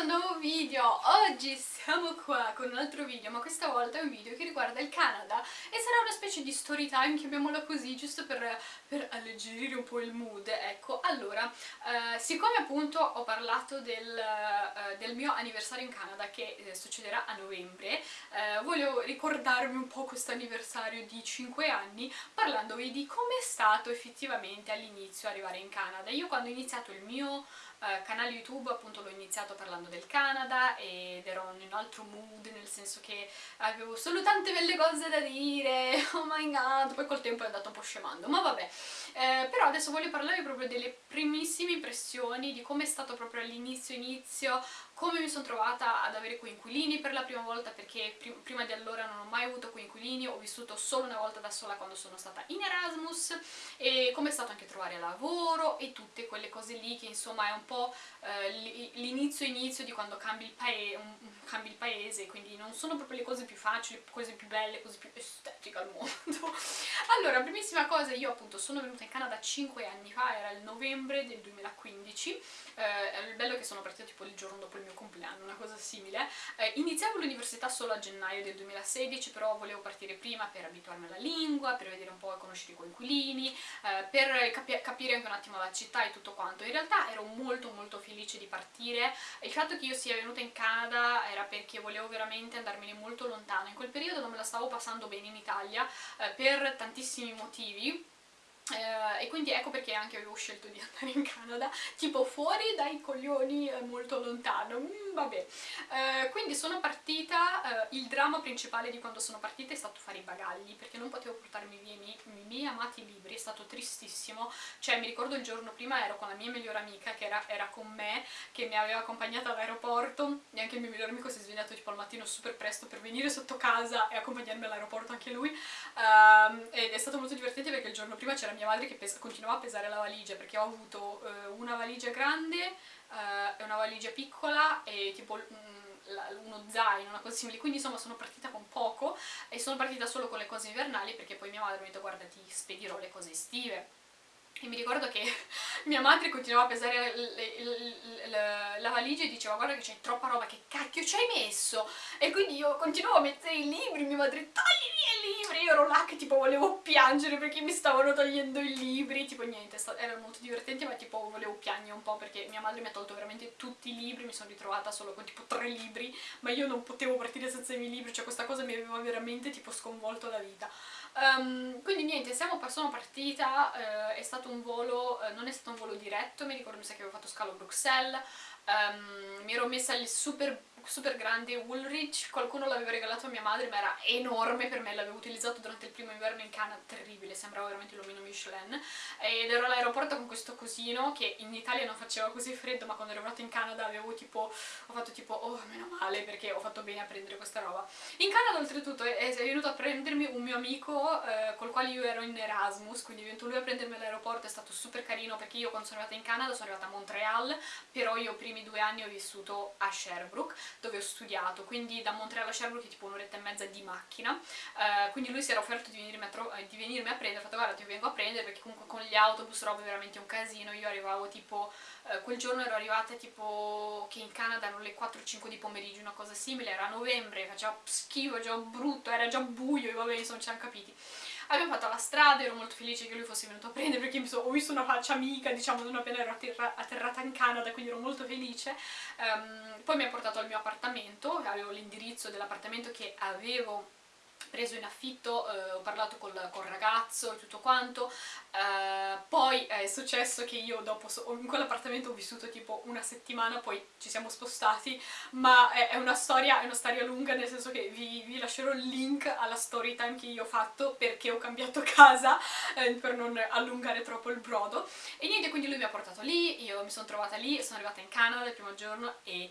questo nuovo video! Oggi siamo qua con un altro video, ma questa volta è un video che riguarda il Canada e sarà una specie di story time, chiamiamola così, giusto per, per alleggerire un po' il mood, ecco. Allora, eh, siccome appunto ho parlato del, eh, del, mio anniversario in Canada che eh, succederà a novembre, eh, voglio ricordarmi un po' questo anniversario di 5 anni parlandovi di come è stato effettivamente all'inizio arrivare in Canada. Io quando ho iniziato il mio eh, canale YouTube appunto l'ho iniziato parlando del Canada ed ero in un altro mood nel senso che avevo solo tante belle cose da dire. Oh my god. Poi col tempo è andato un po' scemando ma vabbè. Eh, però adesso voglio parlare proprio delle primissime impressioni di come è stato proprio all'inizio inizio come mi sono trovata ad avere coinquilini per la prima volta perché prim prima di allora non ho mai avuto coinquilini, ho vissuto solo una volta da sola quando sono stata in Erasmus e come è stato anche trovare lavoro e tutte quelle cose lì che insomma è un po' eh, l'inizio inizio di quando cambi il, un, cambi il paese, quindi non sono proprio le cose più facili, cose più belle, cose più estetiche al mondo. allora, primissima cosa, io appunto sono venuta in Canada 5 anni fa, era il novembre del 2015, eh, il bello che sono partita tipo il giorno dopo il mio compleanno, una cosa simile. Eh, iniziavo l'università solo a gennaio del 2016, però volevo partire prima per abituarmi alla lingua, per vedere un po' e conoscere i coinquilini, eh, per capi capire anche un attimo la città e tutto quanto. In realtà ero molto molto felice di partire. Il fatto che io sia venuta in Canada era perché volevo veramente andarmene molto lontano. In quel periodo non me la stavo passando bene in Italia eh, per tantissimi motivi e quindi ecco perché anche avevo scelto di andare in Canada, tipo fuori dai coglioni eh, molto lontano, mm, vabbè. Eh, quindi sono partita, eh, il dramma principale di quando sono partita è stato fare i bagagli, perché non potevo portarmi via i miei, i miei amati libri, è stato tristissimo, cioè mi ricordo il giorno prima ero con la mia migliore amica che era, era con me, che mi aveva accompagnata all'aeroporto, e anche il mio migliore amico si è svegliato tipo al mattino super presto per venire sotto casa e accompagnarmi all'aeroporto anche lui, um, ed è stato molto divertente perché il giorno prima c'era mia madre che continuava a pesare la valigia perché ho avuto eh, una valigia grande eh, e una valigia piccola e tipo mm, uno zaino, una cosa simile, quindi insomma sono partita con poco e sono partita solo con le cose invernali perché poi mia madre mi ha detto guarda ti spedirò le cose estive e mi ricordo che mia madre continuava a pesare la valigia e diceva guarda che c'hai troppa roba, che cacchio ci hai messo? E quindi io continuavo a mettere i libri, mia madre togli i libri, io ero là che tipo volevo piangere perché mi stavano togliendo i libri, tipo niente, era molto divertente ma tipo volevo piangere un po' perché mia madre mi ha tolto veramente tutti i libri, mi sono ritrovata solo con tipo tre libri, ma io non potevo partire senza i miei libri, cioè questa cosa mi aveva veramente tipo sconvolto la vita. Um, quindi niente, siamo, sono partita, uh, è stato un volo, uh, non è stato un volo diretto, mi ricordo mi sa che avevo fatto scalo a Bruxelles, um, mi ero messa il super super grande Woolrich, qualcuno l'aveva regalato a mia madre ma era enorme per me, l'avevo utilizzato durante il primo inverno in Canada, terribile, sembrava veramente l'omino Michelin. Ed ero all'aeroporto con questo cosino che in Italia non faceva così freddo ma quando ero arrivata in Canada avevo tipo, ho fatto tipo oh meno male perché ho fatto bene a prendere questa roba. In Canada oltretutto è, è venuto a prendermi un mio amico eh, col quale io ero in Erasmus quindi è venuto lui a prendermi all'aeroporto, è stato super carino perché io quando sono arrivata in Canada sono arrivata a Montreal però io i primi due anni ho vissuto a Sherbrooke dove ho studiato, quindi da Montreal a Sherbrooke tipo un'oretta e mezza di macchina, uh, quindi lui si era offerto di venirmi, a, eh, di venirmi a prendere, ho fatto guarda ti vengo a prendere perché comunque con gli autobus roba è veramente un casino, io arrivavo tipo, uh, quel giorno ero arrivata tipo che in Canada erano le 4-5 di pomeriggio, una cosa simile, era novembre, faceva schifo, già brutto, era già buio e vabbè insomma ci hanno capiti abbiamo fatto la strada, ero molto felice che lui fosse venuto a prendere perché ho visto una faccia amica, diciamo, non appena ero atterra atterrata in Canada, quindi ero molto felice. Um, poi mi ha portato al mio appartamento, avevo l'indirizzo dell'appartamento che avevo preso in affitto, eh, ho parlato col, col, ragazzo e tutto quanto, eh, poi è successo che io dopo, in quell'appartamento ho vissuto tipo una settimana, poi ci siamo spostati, ma è, è, una, storia, è una storia lunga, nel senso che vi, vi, lascerò il link alla story time che io ho fatto perché ho cambiato casa, eh, per non allungare troppo il brodo, e niente, quindi lui mi ha portato lì, io mi sono trovata lì, sono arrivata in Canada il primo giorno e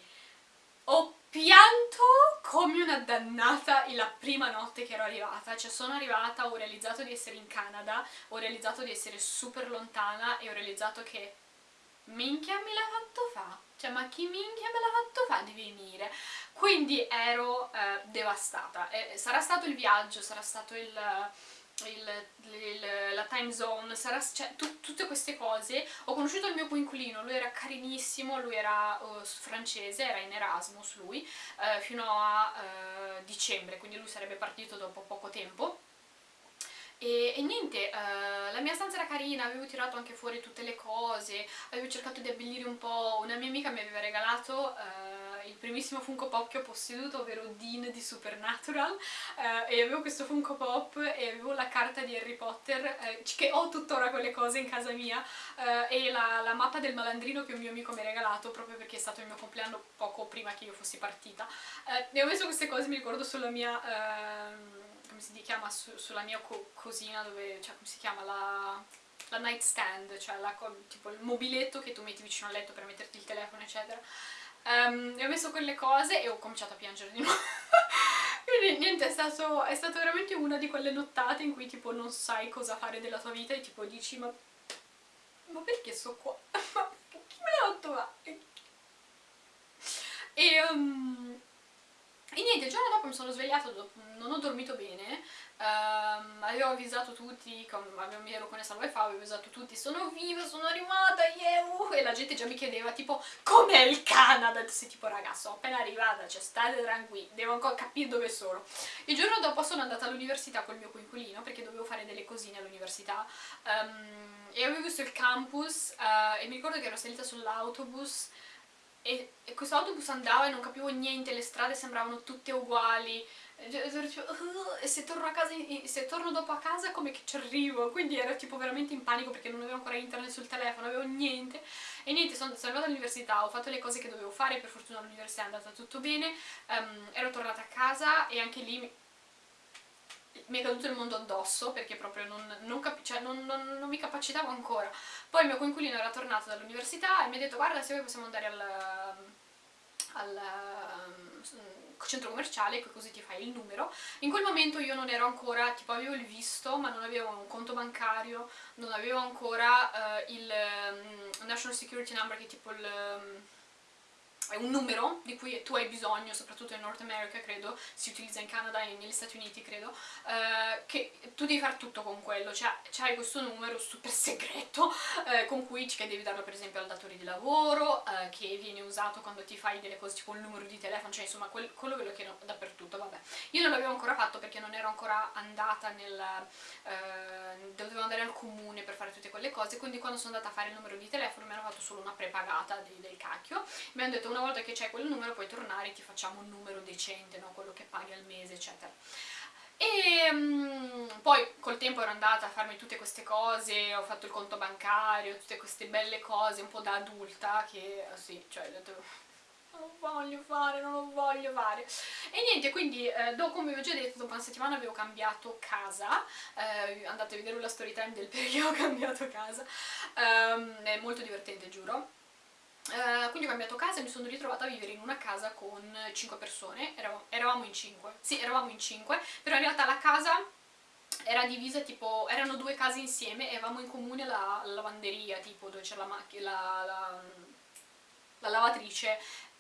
ho pianto come una dannata la prima notte che ero arrivata, cioè sono arrivata, ho realizzato di essere in Canada, ho realizzato di essere super lontana e ho realizzato che minchia me l'ha fatto fa, cioè ma chi minchia me l'ha fatto fa? Di venire? Quindi ero eh, devastata, e sarà stato il viaggio, sarà stato il il, il, la time zone, sarà, cioè, tu, tutte queste cose. Ho conosciuto il mio coinquilino, lui era carinissimo, lui era uh, francese, era in Erasmus lui, uh, fino a uh, dicembre, quindi lui sarebbe partito dopo poco tempo. E, e niente, uh, la mia stanza era carina, avevo tirato anche fuori tutte le cose, avevo cercato di abbellire un po', una mia amica mi aveva regalato uh, il primissimo Funko Pop che ho posseduto, ovvero Dean di Supernatural, uh, e avevo questo Funko Pop e avevo la carta di Harry Potter, che ho tuttora quelle cose in casa mia, e la, la, mappa del malandrino che un mio amico mi ha regalato, proprio perché è stato il mio compleanno poco prima che io fossi partita. e ho messo queste cose, mi ricordo, sulla mia ehm, come si chiama, su, sulla mia co cosina dove, cioè come si chiama, la, la nightstand, cioè la, tipo il mobiletto che tu metti vicino al letto per metterti il telefono eccetera. Um, e ho messo quelle cose e ho cominciato a piangere di nuovo. Quindi niente, è stato, è stato veramente una di quelle nottate in cui tipo non sai cosa fare della tua vita e tipo dici ma, ma perché sto qua? Ma chi me l'ha fatto? E um, e niente, il giorno dopo mi sono svegliata, non ho dormito bene, um, avevo avvisato tutti, mi ero connessa al wifi, avevo avvisato tutti, sono viva, sono arrivata, yeah, uh, e la gente già mi chiedeva tipo, com'è il Canada? Se tipo, ragazzi, sono appena arrivata, cioè state tranquilli, devo ancora capire dove sono. Il giorno dopo sono andata all'università col mio coinquilino, perché dovevo fare delle cosine all'università, um, e avevo visto il campus, uh, e mi ricordo che ero salita sull'autobus, e, e questo autobus andava e non capivo niente, le strade sembravano tutte uguali. E se torno, a casa, se torno dopo a casa come che ci arrivo. Quindi ero tipo veramente in panico perché non avevo ancora internet sul telefono, avevo niente. E niente, sono, sono arrivata all'università, ho fatto le cose che dovevo fare, per fortuna all'università è andata tutto bene. Um, ero tornata a casa e anche lì mi è caduto il mondo addosso perché proprio non, non, cioè non, non, mi capacitavo ancora. Poi il mio coinquilino era tornato dall'università e mi ha detto guarda se vuoi possiamo andare al, al um, centro commerciale così ti fai il numero. In quel momento io non ero ancora, tipo avevo il visto ma non avevo un conto bancario, non avevo ancora uh, il um, National Security Number che è tipo il... Um, è un numero di cui tu hai bisogno, soprattutto in North America credo, si utilizza in Canada e negli Stati Uniti credo, eh, che tu devi fare tutto con quello, cioè hai questo numero super segreto eh, con cui che devi darlo per esempio al datore di lavoro, eh, che viene usato quando ti fai delle cose tipo il numero di telefono, cioè insomma quel, quello ve lo chiedo dappertutto, vabbè. Io non l'avevo ancora fatto perché non ero ancora andata nel... Eh, dovevo andare al comune per fare tutte quelle cose, quindi quando sono andata a fare il numero di telefono mi hanno fatto solo una prepagata di, del cacchio, mi hanno detto una volta che c'è quel numero puoi tornare e ti facciamo un numero decente, no? quello che paghi al mese, eccetera. E um, poi col tempo ero andata a farmi tutte queste cose, ho fatto il conto bancario, tutte queste belle cose un po' da adulta che sì, cioè ho detto non voglio fare, non lo voglio fare e niente, quindi eh, dopo, come vi ho già detto, dopo una settimana avevo cambiato casa eh, andate a vedere la story time del perché ho cambiato casa um, è molto divertente, giuro Uh, quindi ho cambiato casa e mi sono ritrovata a vivere in una casa con 5 persone, eravamo, eravamo in 5, sì eravamo in 5, però in realtà la casa era divisa tipo, erano due case insieme e avevamo in comune la, la lavanderia tipo dove c'è la, la, la, la lavatrice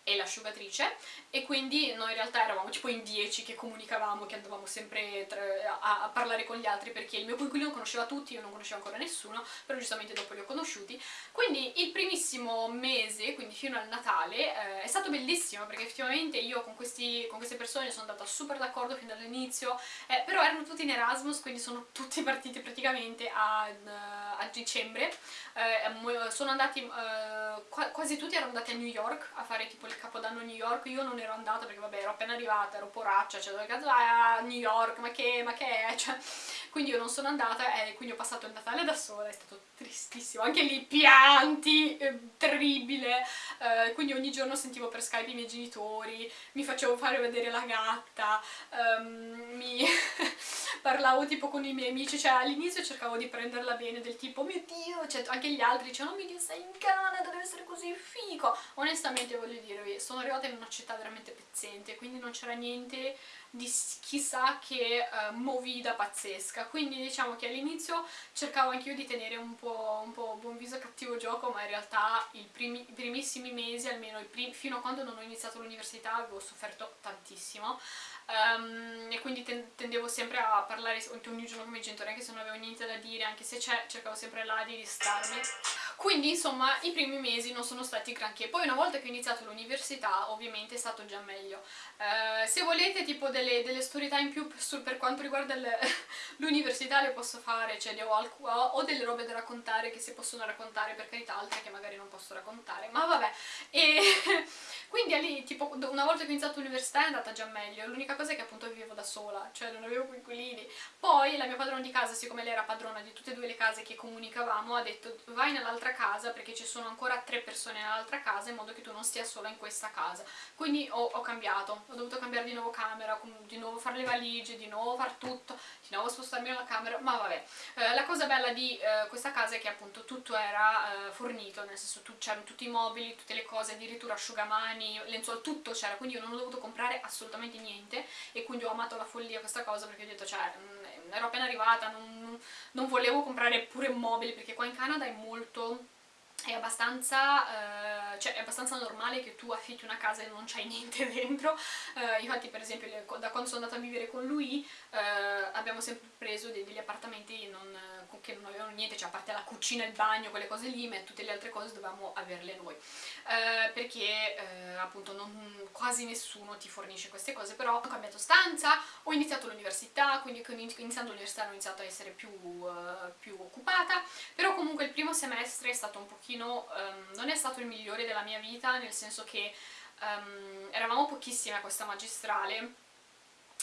e l'asciugatrice e quindi noi in realtà eravamo tipo in 10 che comunicavamo, che andavamo sempre a, a, parlare con gli altri perché il mio coinquilino conosceva tutti, io non conoscevo ancora nessuno, però giustamente dopo li ho conosciuti. Quindi il primissimo mese, quindi fino al Natale, eh, è stato bellissimo perché effettivamente io con, questi, con queste persone sono andata super d'accordo fin dall'inizio, eh, però erano tutti in Erasmus, quindi sono tutti partiti praticamente a, a dicembre, eh, sono andati, eh, quasi tutti erano andati a New York a fare tipo il capodanno New York, io non ero andata perché vabbè ero appena arrivata, ero poraccia, cioè dove cazzo vai a New York, ma che, ma che è, cioè, quindi io non sono andata e quindi ho passato il Natale da sola, è stato tristissimo, anche lì pianti, eh, terribile, eh, quindi ogni giorno sentivo per Skype i miei genitori, mi facevo fare vedere la gatta, um, mi parlavo tipo con i miei amici, cioè all'inizio cercavo di prenderla bene del tipo, mio Dio, cioè anche gli altri dicevano, oh mio Dio sei in Canada, deve essere così figo, onestamente voglio dirvi, sono arrivata in una città veramente pezzente, quindi non c'era niente di chissà che uh, movida pazzesca, quindi diciamo che all'inizio cercavo anch'io di tenere un po', un po' buon viso cattivo gioco, ma in realtà primi, i primissimi mesi, almeno prim fino a quando non ho iniziato l'università, avevo sofferto tantissimo um, e quindi ten tendevo sempre a parlare ogni giorno con i genitori anche se non avevo niente da dire, anche se cercavo sempre là di distarmi. Quindi insomma i primi mesi non sono stati granché, poi una volta che ho iniziato l'università ovviamente è stato già meglio. Uh, se volete tipo delle, delle story time più per, per quanto riguarda l'università le posso fare, cioè ho, ho, delle robe da raccontare che si possono raccontare per carità, altre che magari non posso raccontare, ma vabbè. E quindi lì tipo una volta che ho iniziato l'università è andata già meglio, l'unica cosa è che appunto vivevo da sola, cioè non avevo coinquilini. Poi la mia padrona di casa, siccome lei era padrona di tutte e due le case che comunicavamo, ha detto vai nell'altra nell'altra casa perché ci sono ancora tre persone nell'altra casa in modo che tu non stia sola in questa casa. Quindi ho, ho, cambiato, ho dovuto cambiare di nuovo camera, di nuovo fare le valigie, di nuovo far tutto, di nuovo spostarmi nella camera, ma vabbè. Eh, la cosa bella di eh, questa casa è che appunto tutto era eh, fornito, nel senso c'erano tutti i mobili, tutte le cose, addirittura asciugamani, lenzuola, tutto c'era, quindi io non ho dovuto comprare assolutamente niente e quindi ho amato la follia questa cosa perché ho detto cioè mm, ero appena arrivata, non, non volevo comprare pure mobili perché qua in Canada è molto è abbastanza, eh, cioè è abbastanza normale che tu affitti una casa e non c'hai niente dentro. Eh, infatti per esempio da quando sono andata a vivere con lui eh, abbiamo sempre preso degli appartamenti non, che non avevano niente, cioè a parte la cucina, il bagno, quelle cose lì, ma tutte le altre cose dovevamo averle noi. Eh, perché eh, appunto non, quasi nessuno ti fornisce queste cose però ho cambiato stanza, ho iniziato l'università quindi iniziando l'università ho iniziato a essere più, eh, più occupata però comunque il primo semestre è stato un pochino pochino, um, non è stato il migliore della mia vita, nel senso che um, eravamo pochissime a questa magistrale,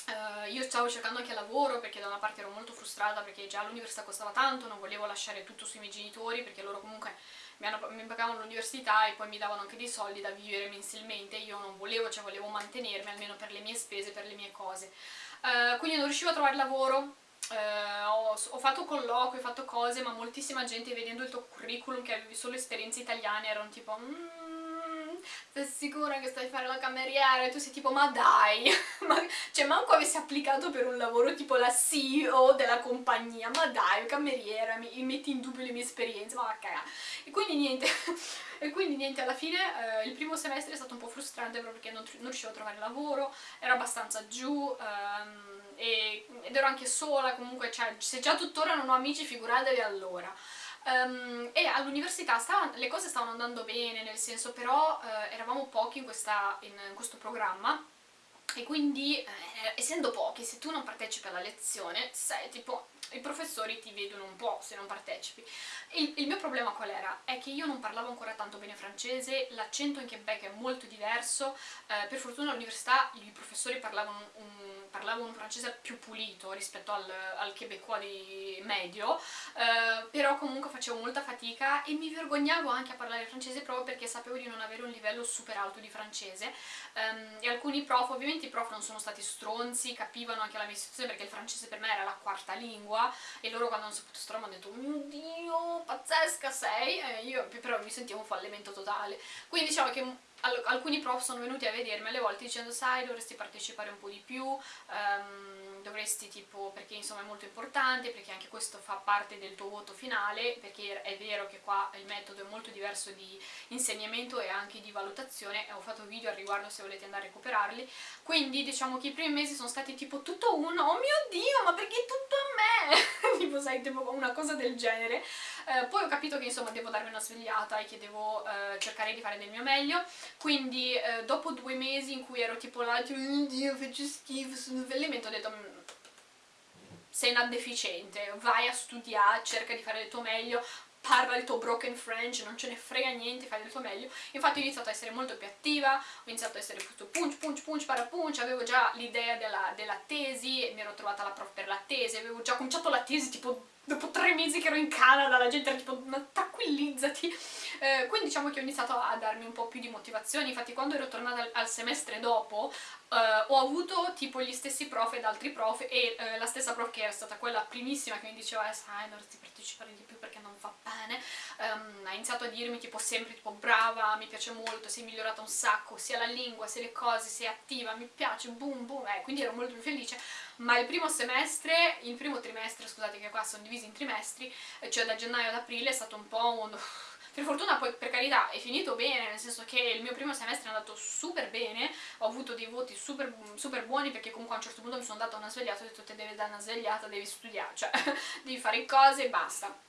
Uh, io stavo cercando anche lavoro perché da una parte ero molto frustrata perché già l'università costava tanto, non volevo lasciare tutto sui miei genitori perché loro comunque mi, hanno, mi pagavano l'università e poi mi davano anche dei soldi da vivere mensilmente, io non volevo, cioè volevo mantenermi almeno per le mie spese, per le mie cose. Uh, quindi non riuscivo a trovare lavoro, eh, ho, ho, fatto colloqui, ho fatto cose, ma moltissima gente vedendo il tuo curriculum che avevi solo esperienze italiane erano tipo mmm, sei sicura che stai a fare la cameriera? E tu sei tipo ma dai, ma, cioè manco avessi applicato per un lavoro tipo la CEO della compagnia, ma dai, cameriera, mi, metti in dubbio le mie esperienze, ma va cagare. E quindi niente, e quindi niente, alla fine eh, il primo semestre è stato un po' frustrante proprio perché non, non riuscivo a trovare lavoro, ero abbastanza giù, ehm, e, ed ero anche sola, comunque cioè, se già tuttora non ho amici figuratevi allora. Um, e all'università le cose stavano andando bene, nel senso però uh, eravamo pochi in, questa, in, in questo programma e quindi eh, essendo pochi, se tu non partecipi alla lezione, sei tipo i professori ti vedono un po' se non partecipi. Il, il mio problema qual era? È che io non parlavo ancora tanto bene francese, l'accento in Quebec è molto diverso, eh, per fortuna all'università i professori parlavano un, parlavano un, francese più pulito rispetto al, al quebecois di medio, eh, però comunque facevo molta fatica e mi vergognavo anche a parlare francese proprio perché sapevo di non avere un livello super alto di francese. Um, e alcuni prof, ovviamente i prof non sono stati stronzi, capivano anche la mia situazione perché il francese per me era la quarta lingua e loro quando hanno saputo sto roba hanno detto mio dio pazzesca sei! E io però mi sentivo un fallimento totale. Quindi diciamo che alcuni prof sono venuti a vedermi alle volte dicendo sai dovresti partecipare un po' di più um, dovresti tipo perché insomma è molto importante perché anche questo fa parte del tuo voto finale perché è vero che qua il metodo è molto diverso di insegnamento e anche di valutazione. Ho fatto video al riguardo se volete andare a recuperarli. Quindi diciamo che i primi mesi sono stati tipo tutto uno oh mio dio ma perché tutto a me? Tipo sai tipo una cosa del genere. Eh, poi ho capito che insomma devo darmi una svegliata e che devo eh, cercare di fare del mio meglio quindi eh, dopo due mesi in cui ero tipo là oh Dio faccio schifo sul fallimento ho detto mm, sei una deficiente, vai a studiare, cerca di fare del tuo meglio, parla il tuo broken French, non ce ne frega niente, fai del tuo meglio. Infatti ho iniziato a essere molto più attiva, ho iniziato a essere tutto punch, punch, punch, para punch, avevo già l'idea della, della, tesi, mi ero trovata la prof per la tesi, avevo già cominciato la tesi tipo dopo tre mesi che ero in Canada, la gente era tipo tranquillizzati. Eh, quindi diciamo che ho iniziato a darmi un po' più di motivazione, infatti quando ero tornata al, al semestre dopo eh, ho avuto tipo gli stessi prof ed altri prof e eh, la stessa prof che era stata quella primissima che mi diceva eh sai dovresti partecipare di più perché non fa bene, um, ha iniziato a dirmi tipo sempre tipo brava, mi piace molto, sei migliorata un sacco, sia la lingua, sia le cose, sei attiva, mi piace, boom boom, eh, quindi ero molto più felice ma il primo semestre, il primo trimestre, scusate che qua sono divisi in trimestri, cioè da gennaio ad aprile è stato un po' un per fortuna poi per carità è finito bene, nel senso che il mio primo semestre è andato super bene, ho avuto dei voti super, super buoni perché comunque a un certo punto mi sono data una svegliata ho detto te devi dare una svegliata, devi studiare, cioè devi fare cose e basta.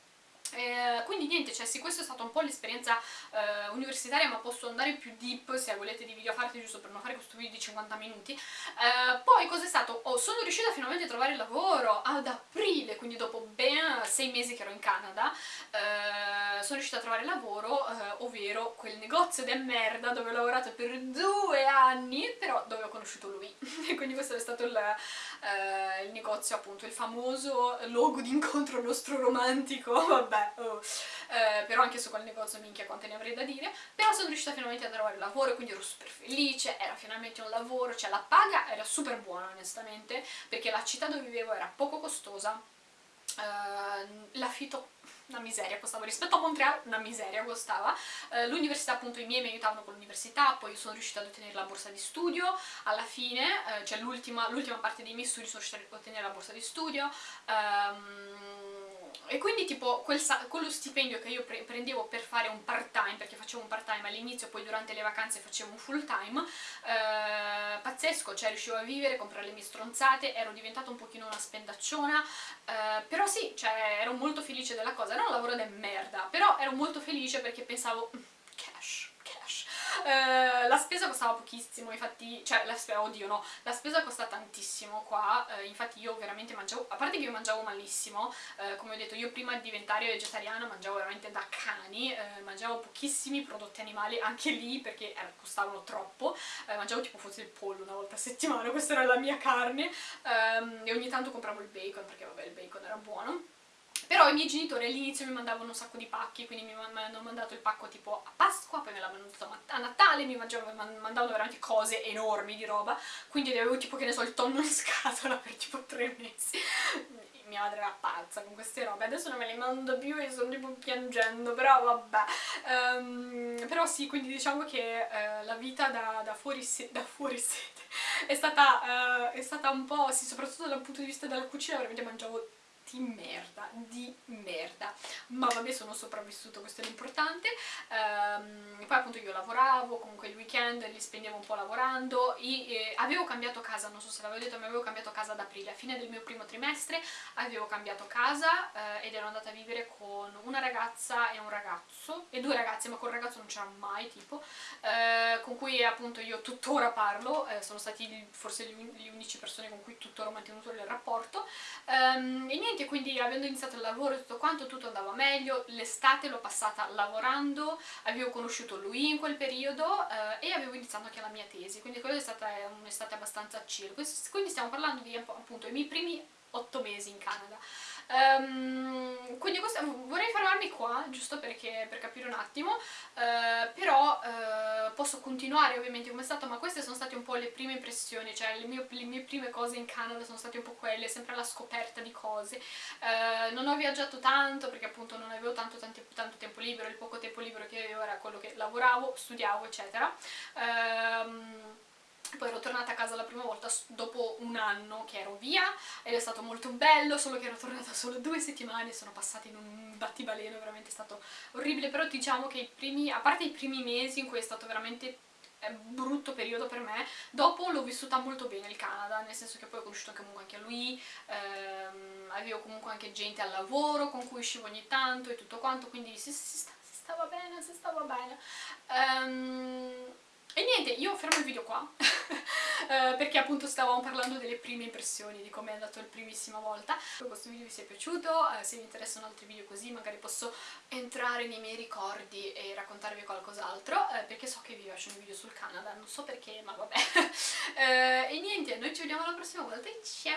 Eh, quindi niente, cioè sì, questa è stata un po' l'esperienza eh, universitaria ma posso andare più deep se volete di video a farti giusto per non fare questo video di 50 minuti eh, poi cos'è stato? Oh, sono riuscita finalmente a trovare lavoro ad aprile quindi dopo ben 6 mesi che ero in Canada eh, sono riuscita a trovare lavoro eh, ovvero quel negozio di merda dove ho lavorato per due anni però dove ho conosciuto lui e quindi questo è stato il, eh, il negozio appunto il famoso luogo d'incontro nostro romantico vabbè, oh. Eh, però anche su quel negozio minchia quante ne avrei da dire, però sono riuscita finalmente a trovare lavoro, quindi ero super felice, era finalmente un lavoro, cioè la paga era super buona onestamente, perché la città dove vivevo era poco costosa, eh, l'affitto una miseria costava rispetto a Montreal una miseria costava. Eh, l'università appunto i miei mi aiutavano con l'università poi sono riuscita ad ottenere la borsa di studio. Alla fine eh, cioè l'ultima parte dei miei studi sono riuscita ad ottenere la borsa di studio. Ehm, e quindi tipo quel quello stipendio che io pre prendevo per fare un part time, perché facevo un part time all'inizio, poi durante le vacanze facevo un full time, eh, pazzesco, cioè riuscivo a vivere, comprare le mie stronzate, ero diventata un pochino una spendacciona, eh, però sì, cioè ero molto felice della cosa, era un lavoro di merda, però ero molto felice perché pensavo, mm, eh, la spesa costava pochissimo, infatti, cioè la spesa, oddio no, la spesa costa tantissimo qua, eh, infatti io veramente mangiavo, a parte che io mangiavo malissimo, eh, come ho detto io prima di diventare vegetariana mangiavo veramente da cani, eh, mangiavo pochissimi prodotti animali anche lì perché eh, costavano troppo, mangiavo tipo forse il pollo una volta a settimana, questa era la mia carne ehm, e ogni tanto compravo il bacon perché vabbè il bacon era buono. Però i miei genitori all'inizio mi mandavano un sacco di pacchi, quindi mi hanno mandato il pacco tipo a Pasqua, poi me l'hanno mandato Natale, mi mandavano veramente cose enormi di roba, quindi avevo tipo, che ne so, il tonno in scatola per tipo tre mesi. Mia madre era pazza con queste robe, adesso non me le mando più e sto tipo piangendo, però vabbè. Um, però sì, quindi diciamo che uh, la vita da, da, fuori, da fuori sede è stata, uh, è stata un po', sì, soprattutto dal punto di vista della cucina, veramente mangiavo di merda, di merda, ma vabbè sono sopravvissuto, questo è l'importante, ehm, poi appunto io lavoravo, comunque il weekend li spendevo un po' lavorando, e, eh, avevo cambiato casa, non so se l'avevo detto, ma avevo cambiato casa ad aprile, a fine del mio primo trimestre avevo cambiato casa eh, ed ero andata a vivere con una ragazza e un ragazzo, e due ragazzi, ma col ragazzo non c'era mai tipo, eh, con cui appunto io tuttora parlo, eh, sono stati forse gli, unici persone con cui tuttora ho mantenuto il rapporto, ehm, e niente, niente, quindi avendo iniziato il lavoro e tutto quanto, tutto andava meglio, l'estate l'ho passata lavorando, avevo conosciuto lui in quel periodo eh, e avevo iniziato anche la mia tesi, quindi quella è stata un'estate abbastanza chill, quindi stiamo parlando di appunto i miei primi otto mesi in Canada. Um, quindi questo, fermarmi qua, giusto perché, per capire un attimo, uh, però uh, posso continuare ovviamente come è stato, ma queste sono state un po' le prime impressioni, cioè le mie, le mie prime cose in Canada sono state un po' quelle, sempre la scoperta di cose. Uh, non ho viaggiato tanto perché appunto non avevo tanto, tanto, tanto, tempo libero, il poco tempo libero che avevo era quello che lavoravo, studiavo, eccetera. Um, poi ero tornata a casa la prima volta dopo un anno che ero via ed è stato molto bello, solo che ero tornata solo due settimane, sono passate in un battibaleno, veramente stato orribile, però diciamo che i primi, a parte i primi mesi in cui è stato veramente eh, brutto periodo per me, dopo l'ho vissuta molto bene il Canada, nel senso che poi ho conosciuto comunque anche lui, ehm, avevo comunque anche gente al lavoro con cui uscivo ogni tanto e tutto quanto, quindi si, si, si stava bene, si stava bene. Um, e niente, io fermo il video qua, eh, perché appunto stavamo parlando delle prime impressioni, di come è andato la primissima volta. Spero questo video vi sia piaciuto, eh, se vi interessano altri video così magari posso entrare nei miei ricordi e raccontarvi qualcos'altro, eh, perché so che vi piacciono i video sul Canada, non so perché, ma vabbè. E niente, noi ci vediamo la prossima volta, ciao!